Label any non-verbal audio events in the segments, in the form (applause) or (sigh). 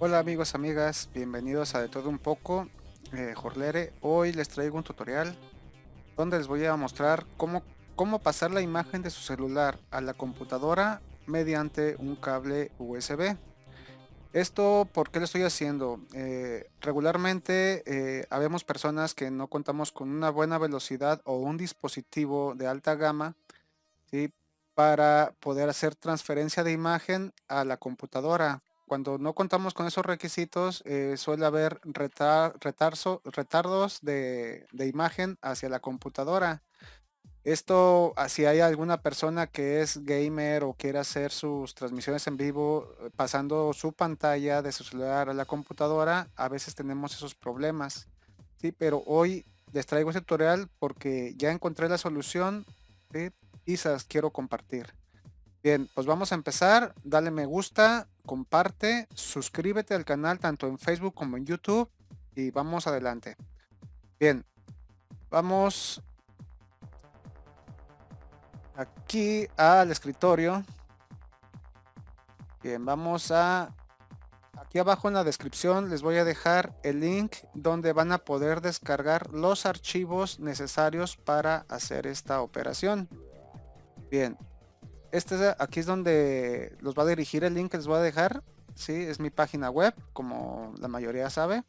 Hola amigos, amigas, bienvenidos a De Todo Un Poco, eh, Jorlere. Hoy les traigo un tutorial donde les voy a mostrar cómo, cómo pasar la imagen de su celular a la computadora mediante un cable USB. Esto, ¿por qué lo estoy haciendo? Eh, regularmente eh, habemos personas que no contamos con una buena velocidad o un dispositivo de alta gama ¿sí? para poder hacer transferencia de imagen a la computadora cuando no contamos con esos requisitos, eh, suele haber retardos de, imagen hacia la computadora. Esto, si hay alguna persona que es gamer o quiere hacer sus transmisiones en vivo eh, pasando su pantalla de su celular a la computadora, a veces tenemos esos problemas. Sí, pero hoy les traigo este tutorial porque ya encontré la solución y se quiero compartir. Bien, pues vamos a empezar. Dale me gusta, comparte, suscríbete al canal tanto en Facebook como en YouTube y vamos adelante. Bien, vamos aquí al escritorio. Bien, vamos a... Aquí abajo en la descripción les voy a dejar el link donde van a poder descargar los archivos necesarios para hacer esta operación. Bien, este aquí es donde los va a dirigir el link que les voy a dejar. Sí, es mi página web, como la mayoría sabe.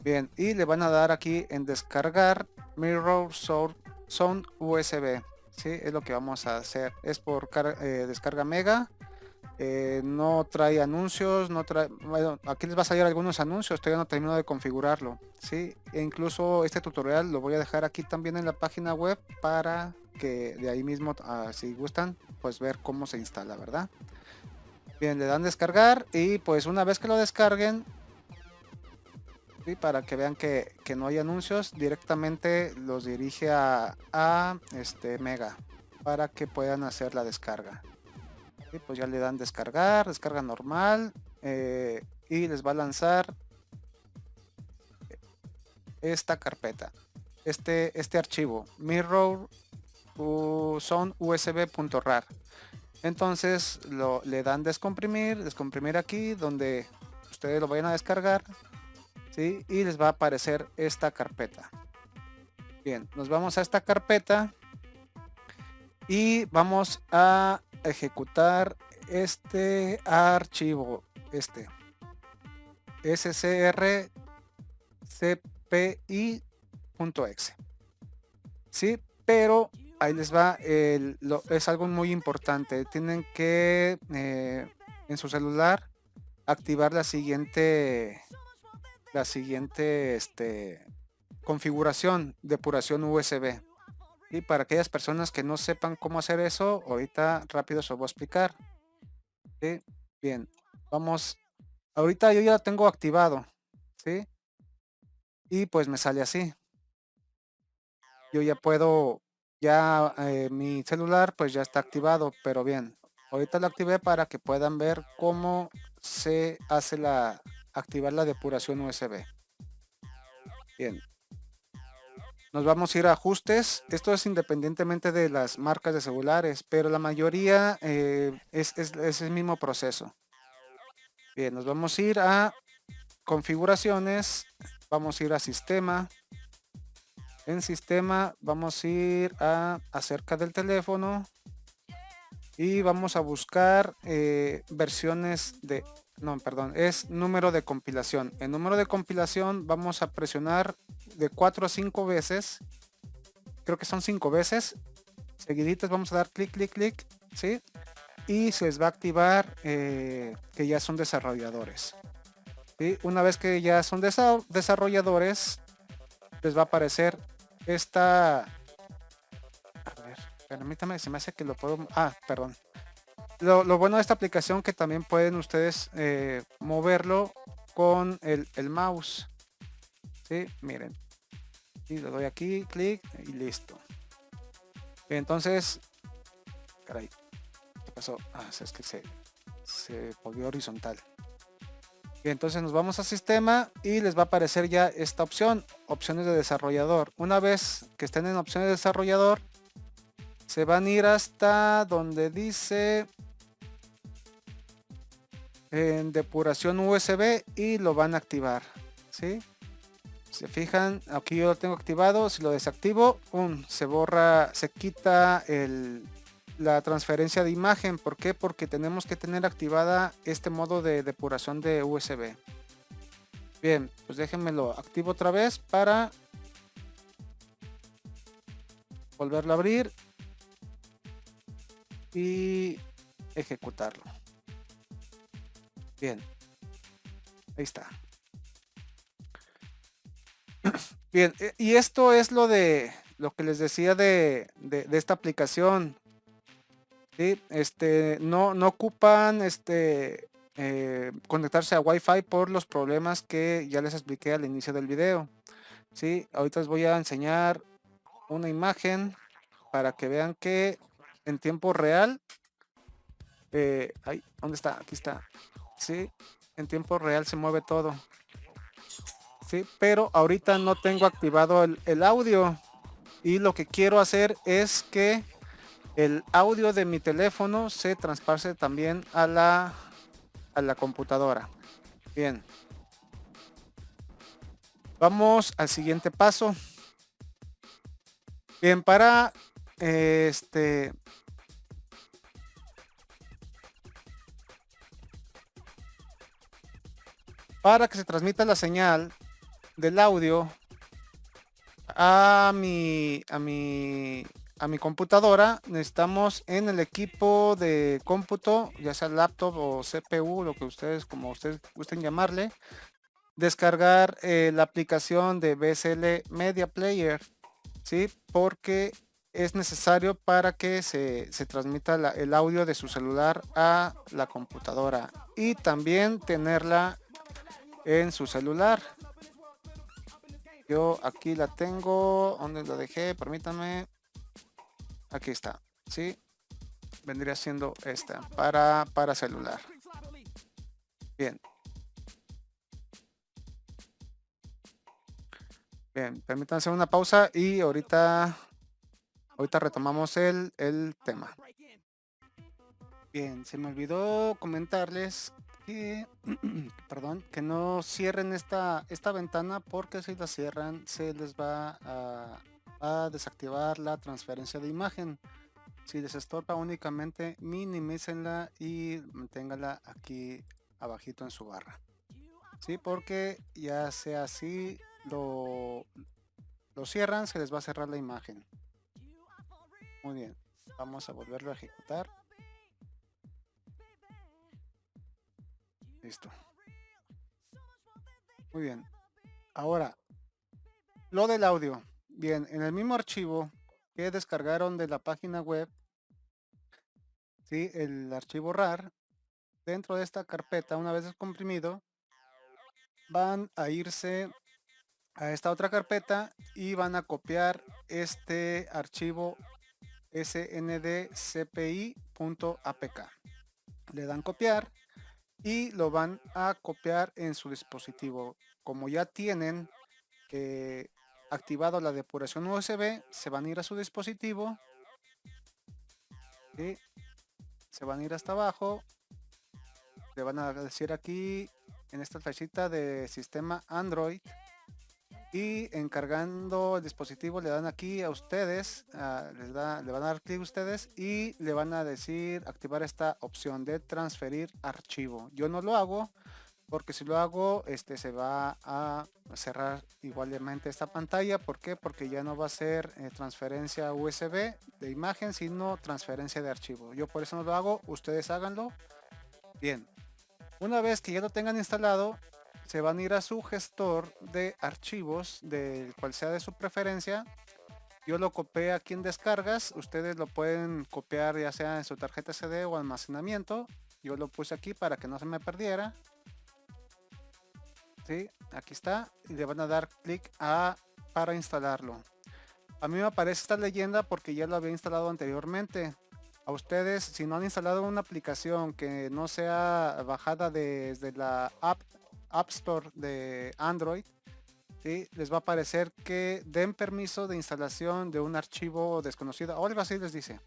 Bien, y le van a dar aquí en descargar Mirror Sound USB. Sí, es lo que vamos a hacer. Es por eh, descarga mega. Eh, no trae anuncios, no trae, bueno, aquí les va a salir algunos anuncios, todavía no termino de configurarlo, ¿sí? E incluso este tutorial lo voy a dejar aquí también en la página web para que de ahí mismo, ah, si gustan, pues ver cómo se instala, ¿verdad? Bien, le dan descargar y pues una vez que lo descarguen, y para que vean que, no hay anuncios, directamente los dirige a, a este Mega para que puedan hacer la descarga. Y pues ya le dan descargar, descarga normal eh, y les va a lanzar esta carpeta, este, este archivo, mirror son usb.rar. Entonces lo, le dan descomprimir, descomprimir aquí donde ustedes lo vayan a descargar. ¿sí? Y les va a aparecer esta carpeta. Bien, nos vamos a esta carpeta y vamos a ejecutar este archivo, este scrcpi.exe. Sí, pero ahí les va, es algo muy importante. Tienen que eh, en su celular activar la siguiente, la siguiente este, configuración, depuración USB. Y para aquellas personas que no sepan cómo hacer eso, ahorita rápido se lo voy a explicar. Bien, vamos. Ahorita yo ya lo tengo activado. ¿sí? Y pues me sale así. Yo ya puedo ya eh, mi celular pues ya está activado, pero bien, ahorita lo activé para que puedan ver cómo se hace la activar la depuración USB. Bien. Nos vamos a ir a ajustes. Esto es independientemente de las marcas de celulares, pero la mayoría eh, es, es el mismo proceso. Bien, nos vamos a ir a configuraciones, vamos a ir a sistema, en sistema vamos a ir a acerca del teléfono y vamos a buscar eh, versiones de no perdón es número de compilación. El número de compilación vamos a presionar de 4 a 5 veces creo que son 5 veces seguiditas vamos a dar clic clic clic sí y se les va a activar eh, que ya son desarrolladores y una vez que ya son desarrolladores les va a aparecer esta... A ver, permítame, se me hace que lo puedo... Ah, perdón. Lo, bueno de esta aplicación que también pueden ustedes eh, moverlo con el, mouse. Sí, miren. Y le doy aquí, clic y listo. Entonces, caray, ¿qué pasó? Ah, es que se, se volvió horizontal entonces nos vamos a sistema y les va a aparecer ya esta opción, opciones de desarrollador. Una vez que estén en opciones de desarrollador, se van a ir hasta donde dice en depuración USB y lo van a activar. ¿sí? Se fijan, aquí yo lo tengo activado. Si lo desactivo, se borra, se quita el, la transferencia de imagen. ¿Por qué? Porque tenemos que tener activada este modo de depuración de USB. Bien, pues déjenme lo activo otra vez para volverlo a abrir y ejecutarlo. Bien, ahí está. (clears throat) Bien, eh, y esto es lo de lo que les decía de, de, esta aplicación. ¿sí? Este, no, no ocupan este, eh, conectarse a Wi-Fi por los problemas que ya les expliqué al inicio del video. ¿sí? Ahorita les voy a enseñar una imagen para que vean que en tiempo real, eh, ¿dónde está? Aquí está. Sí, en tiempo real se mueve todo. Sí, pero ahorita no tengo activado el, el audio y lo que quiero hacer es que el audio de mi teléfono se traspase también a la a la computadora. Bien. Vamos al siguiente paso. Bien, para este para que se transmita la señal del audio a mi a mi a mi computadora necesitamos en el equipo de cómputo, ya sea laptop o CPU, lo que ustedes, como ustedes gusten llamarle, descargar eh, la aplicación de BSL Media Player, ¿sí? Porque es necesario para que se, transmita el audio de su celular a la computadora y también tenerla en su celular. Yo aquí la tengo, donde lo dejé? Permítanme. Aquí está, ¿sí? Vendría siendo esta para, para celular. Bien. Bien, permítanse una pausa y ahorita, ahorita retomamos el, el tema. Bien, se me olvidó comentarles que, (clears throat) perdón, que no cierren esta, esta ventana porque si la cierran se les va a a desactivar la transferencia de imagen. Si les estorpa únicamente minimícenla y manténgala aquí abajito en su barra. Sí, porque ya sea así lo, lo cierran, se les va a cerrar la imagen. Muy bien, vamos a volverlo a ejecutar. Listo. Muy bien. Ahora, lo del audio. Bien, en el mismo archivo que descargaron de la página web, ¿sí? el archivo RAR, dentro de esta carpeta, una vez descomprimido, van a irse a esta otra carpeta y van a copiar este archivo sndcpi.apk. Le dan copiar y lo van a copiar en su dispositivo. Como ya tienen eh, activado la depuración USB, se van a ir a su dispositivo. y Se van a ir hasta abajo. Le van a decir aquí en esta flechita de sistema Android. Y encargando el dispositivo le dan aquí a ustedes, les da, le van a dar clic ustedes y le van a decir activar esta opción de transferir archivo. Yo no lo hago porque si lo hago este se va a cerrar igualmente esta pantalla. ¿por qué? porque ya no va a ser eh, transferencia USB de imagen sino transferencia de archivo. Yo por eso no lo hago ustedes háganlo. Bien una vez que ya lo tengan instalado se van a ir a su gestor de archivos del cual sea de su preferencia. Yo lo copié aquí en descargas ustedes lo pueden copiar ya sea en su tarjeta CD o almacenamiento. Yo lo puse aquí para que no se me perdiera Aquí está y le van a dar clic a para instalarlo. A mí me aparece esta leyenda porque ya lo había instalado anteriormente. A ustedes, si no han instalado una aplicación que no sea bajada desde la App, App Store de Android, ¿sí? les va a aparecer que den permiso de instalación de un archivo desconocido. O algo así les dice.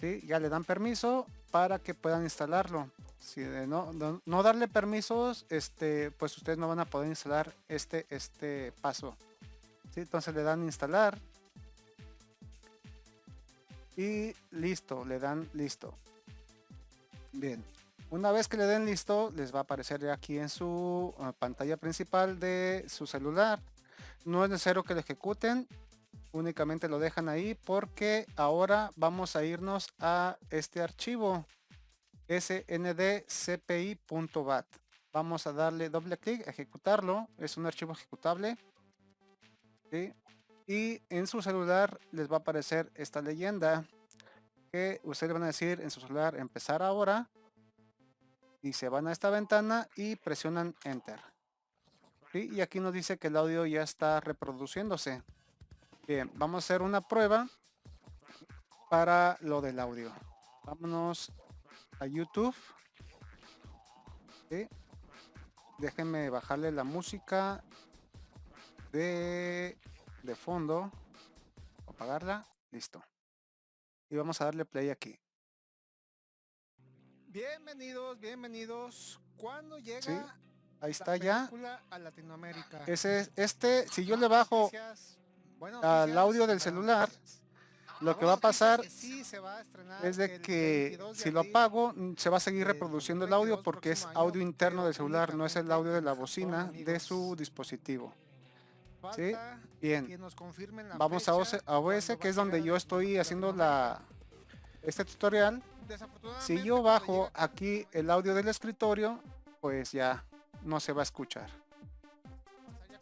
¿sí? Ya le dan permiso para que puedan instalarlo. Si de no, no, darle permisos, este, pues ustedes no van a poder instalar este, este paso. Entonces le dan instalar. Y listo, le dan listo. Bien, una vez que le den listo, les va a aparecer aquí en su uh, pantalla principal de su celular. No es necesario que lo ejecuten, únicamente lo dejan ahí porque ahora vamos a irnos a este archivo sndcpi.bat. Vamos a darle doble clic, ejecutarlo, es un archivo ejecutable. Y en su celular les va a aparecer esta leyenda que ustedes van a decir en su celular empezar ahora y se van a esta ventana y presionan enter y aquí nos dice que el audio ya está reproduciéndose. Bien vamos a hacer una prueba para lo del audio. Vámonos a youtube. Déjenme bajarle la música de, de fondo. Apagarla. Listo. Y vamos a darle play aquí. Bienvenidos, bienvenidos. ¿Cuándo llega ahí está ya. a Latinoamérica? Ese, este, si yo le bajo al audio del celular, lo que va a pasar es de que si lo apago, mm, se va a seguir reproduciendo el audio porque es audio interno del celular, no es el audio de la bocina de su dispositivo. ¿Sí? Bien. Vamos a OS, que es donde yo estoy haciendo la este tutorial si yo bajo aquí el audio del escritorio, pues ya no se va a escuchar.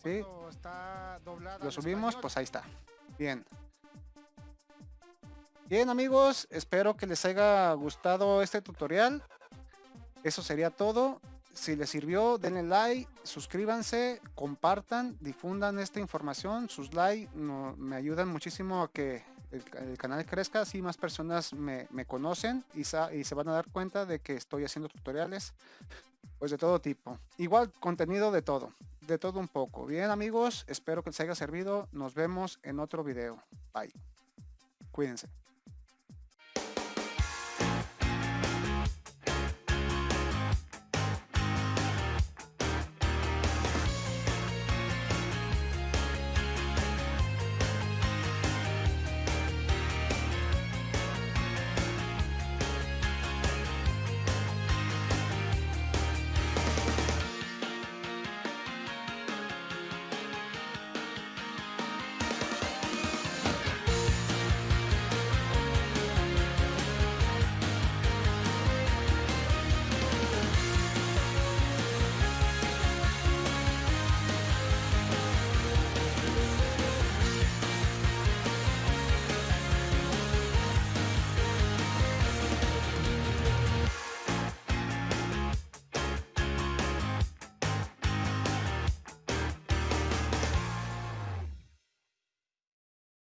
¿Sí? Lo subimos, pues ahí está. Bien. Bien amigos, espero que les haya gustado este tutorial. Eso sería todo. Si les sirvió, denle like, suscríbanse, compartan, difundan esta información. Sus likes me ayudan muchísimo a que el, canal crezca, así más personas me, conocen y, y, se van a dar cuenta de que estoy haciendo tutoriales pues de todo tipo. Igual contenido de todo, de todo un poco. Bien amigos, espero que les haya servido. Nos vemos en otro video. Bye. Cuídense.